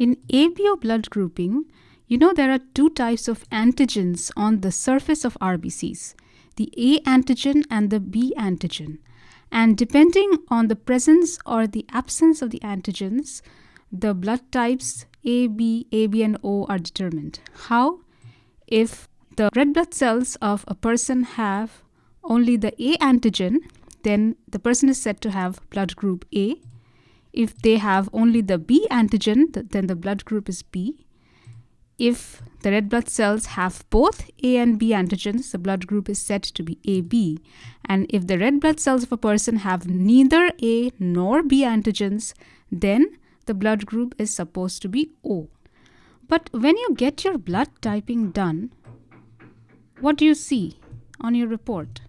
In ABO blood grouping, you know there are two types of antigens on the surface of RBCs, the A antigen and the B antigen. And depending on the presence or the absence of the antigens, the blood types A, B, AB and O are determined. How? If the red blood cells of a person have only the A antigen, then the person is said to have blood group A. If they have only the B antigen, then the blood group is B. If the red blood cells have both A and B antigens, the blood group is said to be AB. And if the red blood cells of a person have neither A nor B antigens, then the blood group is supposed to be O. But when you get your blood typing done, what do you see on your report?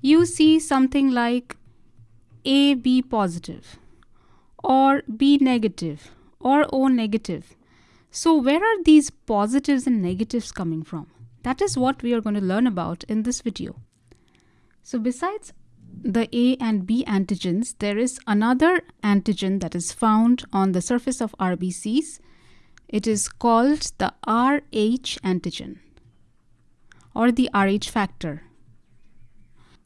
You see something like AB positive or B negative or O negative. So, where are these positives and negatives coming from? That is what we are going to learn about in this video. So, besides the A and B antigens, there is another antigen that is found on the surface of RBCs. It is called the RH antigen or the RH factor.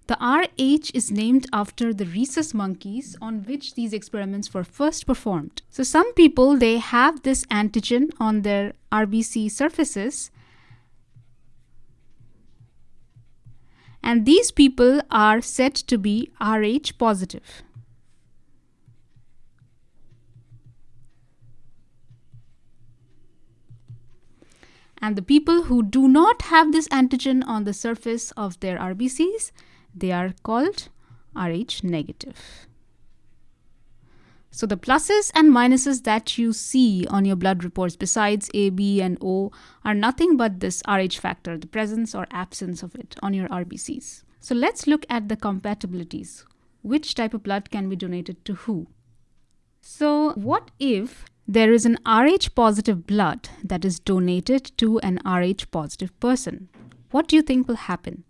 The RH is named after the rhesus monkeys on which these experiments were first performed. So some people they have this antigen on their RBC surfaces and these people are said to be Rh positive. And the people who do not have this antigen on the surface of their RBCs, they are called Rh negative. So the pluses and minuses that you see on your blood reports besides A, B and O are nothing but this Rh factor, the presence or absence of it on your RBCs. So let's look at the compatibilities. Which type of blood can be donated to who? So what if there is an Rh positive blood that is donated to an Rh positive person? What do you think will happen?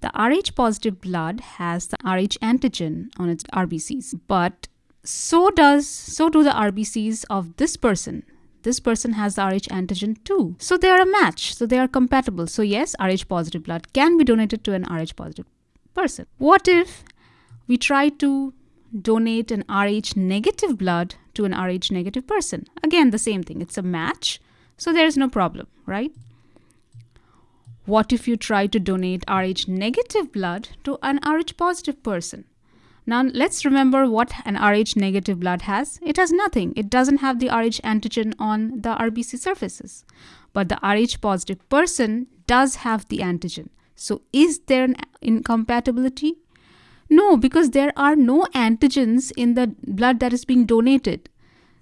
The Rh positive blood has the Rh antigen on its RBCs, but so does so do the RBCs of this person. This person has the Rh antigen too. So they are a match. So they are compatible. So yes, Rh positive blood can be donated to an Rh positive person. What if we try to donate an Rh negative blood to an Rh negative person? Again, the same thing. It's a match. So there is no problem, right? What if you try to donate Rh negative blood to an Rh positive person? Now let's remember what an Rh negative blood has. It has nothing. It doesn't have the Rh antigen on the RBC surfaces. But the Rh positive person does have the antigen. So is there an incompatibility? No, because there are no antigens in the blood that is being donated.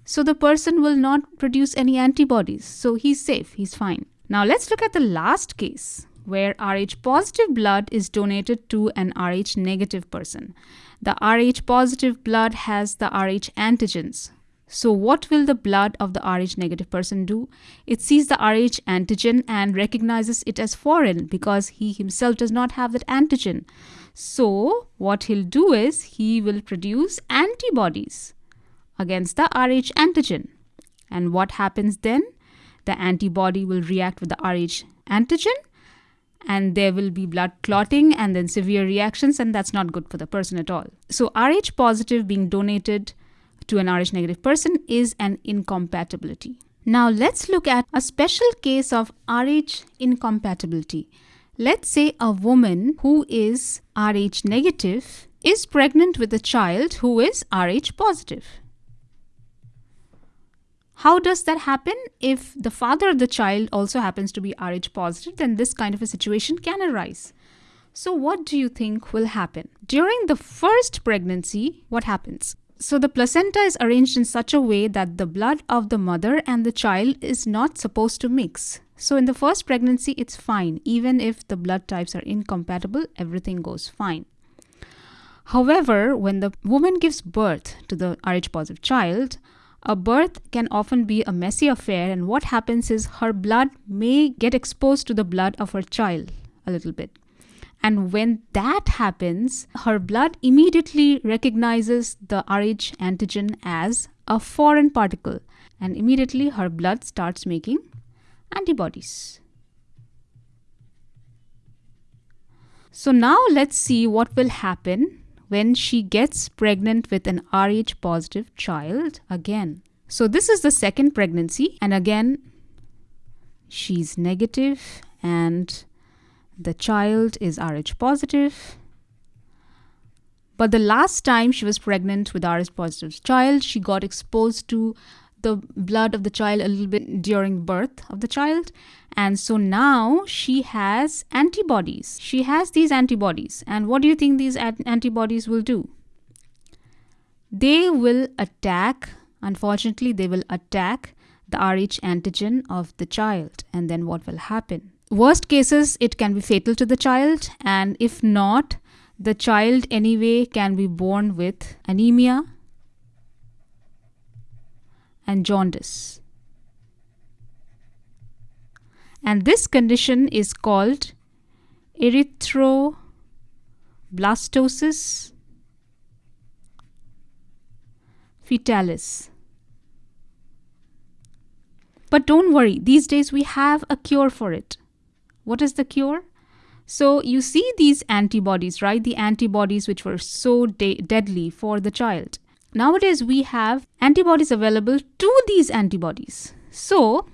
So the person will not produce any antibodies. So he's safe, he's fine. Now let's look at the last case where Rh positive blood is donated to an Rh negative person. The Rh positive blood has the Rh antigens. So what will the blood of the Rh negative person do? It sees the Rh antigen and recognizes it as foreign because he himself does not have that antigen. So what he'll do is he will produce antibodies against the Rh antigen. And what happens then? The antibody will react with the Rh antigen and there will be blood clotting and then severe reactions and that's not good for the person at all. So Rh positive being donated to an Rh negative person is an incompatibility. Now let's look at a special case of Rh incompatibility. Let's say a woman who is Rh negative is pregnant with a child who is Rh positive. How does that happen? If the father of the child also happens to be Rh positive, then this kind of a situation can arise. So, what do you think will happen? During the first pregnancy, what happens? So, the placenta is arranged in such a way that the blood of the mother and the child is not supposed to mix. So, in the first pregnancy, it's fine. Even if the blood types are incompatible, everything goes fine. However, when the woman gives birth to the Rh positive child, a birth can often be a messy affair, and what happens is her blood may get exposed to the blood of her child a little bit. And when that happens, her blood immediately recognizes the Rh antigen as a foreign particle and immediately her blood starts making antibodies. So now let's see what will happen when she gets pregnant with an Rh positive child again. So this is the second pregnancy and again she's negative and the child is Rh positive. But the last time she was pregnant with Rh positive child, she got exposed to the blood of the child a little bit during birth of the child. And so now she has antibodies. She has these antibodies. And what do you think these antibodies will do? They will attack, unfortunately, they will attack the Rh antigen of the child. And then what will happen? Worst cases, it can be fatal to the child. And if not, the child anyway can be born with anemia and jaundice. And this condition is called erythroblastosis fetalis. But don't worry, these days we have a cure for it. What is the cure? So you see these antibodies, right? The antibodies which were so de deadly for the child. Nowadays, we have antibodies available to these antibodies. So,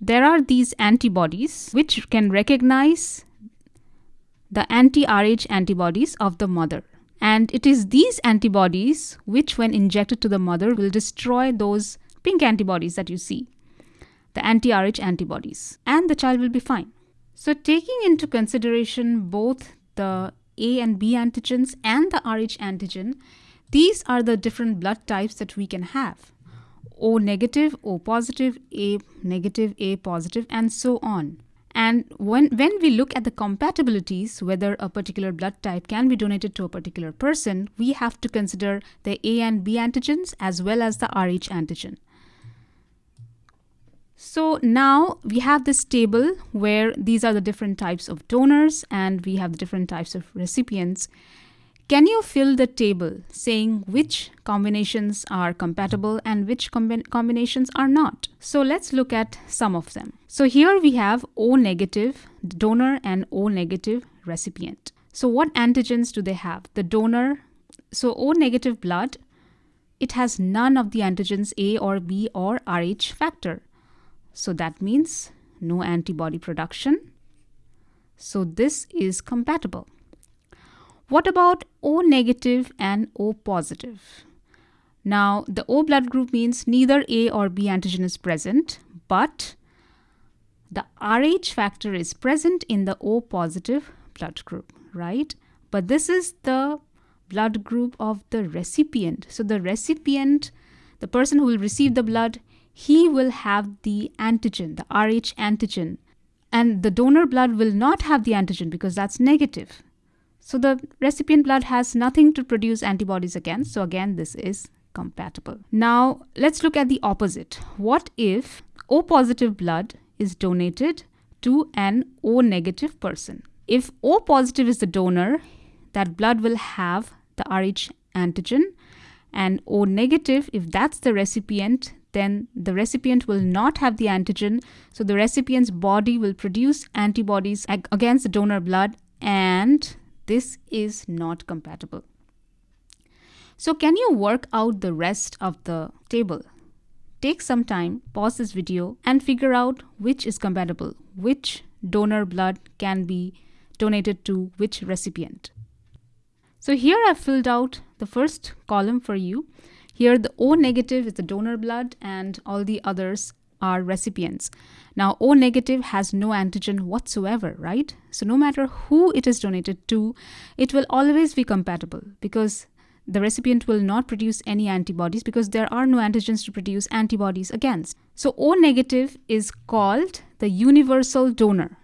there are these antibodies which can recognize the anti-Rh antibodies of the mother. And it is these antibodies which, when injected to the mother, will destroy those pink antibodies that you see, the anti-Rh antibodies, and the child will be fine. So, taking into consideration both the A and B antigens and the Rh antigen, these are the different blood types that we can have. O negative, O positive, A negative, A positive, and so on. And when, when we look at the compatibilities, whether a particular blood type can be donated to a particular person, we have to consider the A and B antigens as well as the Rh antigen. So now we have this table where these are the different types of donors and we have the different types of recipients. Can you fill the table saying which combinations are compatible and which combinations are not? So let's look at some of them. So here we have O negative donor and O negative recipient. So what antigens do they have? The donor, so O negative blood, it has none of the antigens A or B or Rh factor. So that means no antibody production. So this is compatible. What about O negative and O positive? Now, the O blood group means neither A or B antigen is present, but the Rh factor is present in the O positive blood group, right? But this is the blood group of the recipient. So the recipient, the person who will receive the blood, he will have the antigen, the Rh antigen. And the donor blood will not have the antigen because that's negative. So the recipient blood has nothing to produce antibodies against. So again, this is compatible. Now let's look at the opposite. What if O positive blood is donated to an O negative person? If O positive is the donor, that blood will have the Rh antigen and O negative, if that's the recipient, then the recipient will not have the antigen. So the recipient's body will produce antibodies against the donor blood and this is not compatible. So can you work out the rest of the table? Take some time, pause this video and figure out which is compatible, which donor blood can be donated to which recipient. So here I've filled out the first column for you. Here the O negative is the donor blood and all the others are recipients. Now, O negative has no antigen whatsoever, right? So no matter who it is donated to, it will always be compatible because the recipient will not produce any antibodies because there are no antigens to produce antibodies against. So O negative is called the universal donor.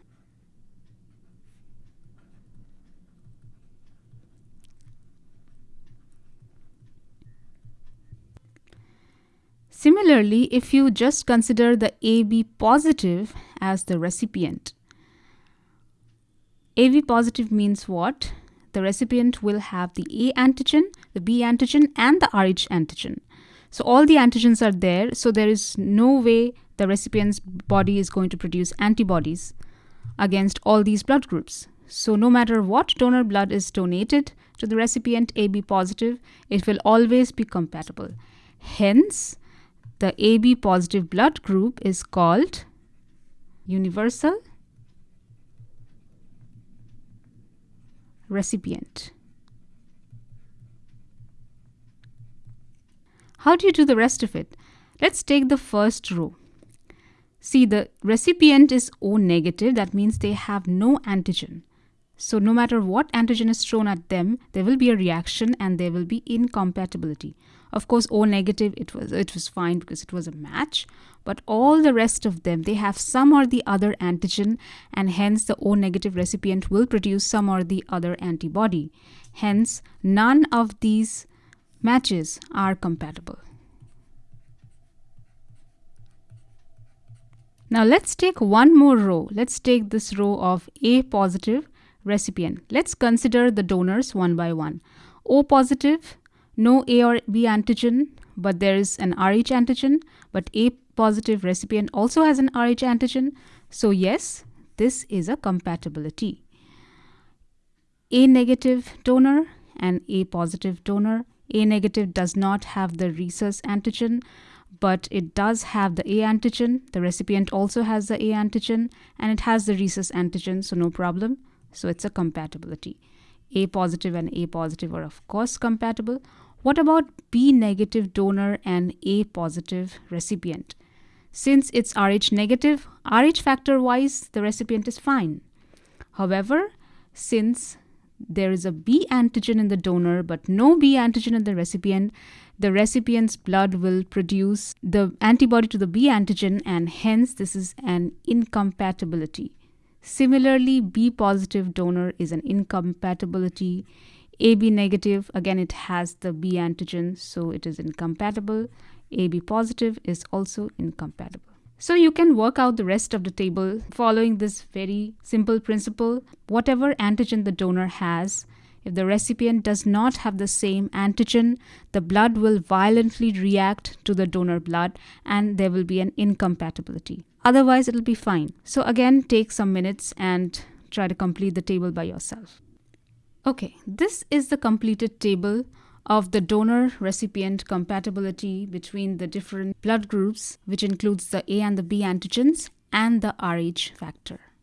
Similarly, if you just consider the AB positive as the recipient, AB positive means what? The recipient will have the A antigen, the B antigen, and the Rh antigen. So all the antigens are there. So there is no way the recipient's body is going to produce antibodies against all these blood groups. So no matter what donor blood is donated to the recipient AB positive, it will always be compatible. Hence, the AB positive blood group is called universal recipient. How do you do the rest of it? Let's take the first row. See, the recipient is O negative, that means they have no antigen. So no matter what antigen is thrown at them, there will be a reaction and there will be incompatibility. Of course, O negative, it was, it was fine because it was a match, but all the rest of them, they have some or the other antigen and hence the O negative recipient will produce some or the other antibody. Hence, none of these matches are compatible. Now let's take one more row. Let's take this row of A positive recipient. Let's consider the donors one by one. O positive, no A or B antigen, but there is an Rh antigen, but A positive recipient also has an Rh antigen. So yes, this is a compatibility. A negative donor and A positive donor a negative does not have the rhesus antigen, but it does have the A antigen. The recipient also has the A antigen and it has the rhesus antigen, so no problem. So it's a compatibility. A positive and A positive are of course compatible. What about B negative donor and A positive recipient? Since it's Rh negative, Rh factor wise, the recipient is fine. However, since there is a B antigen in the donor but no B antigen in the recipient, the recipient's blood will produce the antibody to the B antigen and hence this is an incompatibility. Similarly, B positive donor is an incompatibility. AB negative, again it has the B antigen so it is incompatible. AB positive is also incompatible. So you can work out the rest of the table following this very simple principle. Whatever antigen the donor has, if the recipient does not have the same antigen, the blood will violently react to the donor blood and there will be an incompatibility. Otherwise, it'll be fine. So again, take some minutes and try to complete the table by yourself. Okay, this is the completed table of the donor recipient compatibility between the different blood groups, which includes the A and the B antigens and the Rh factor.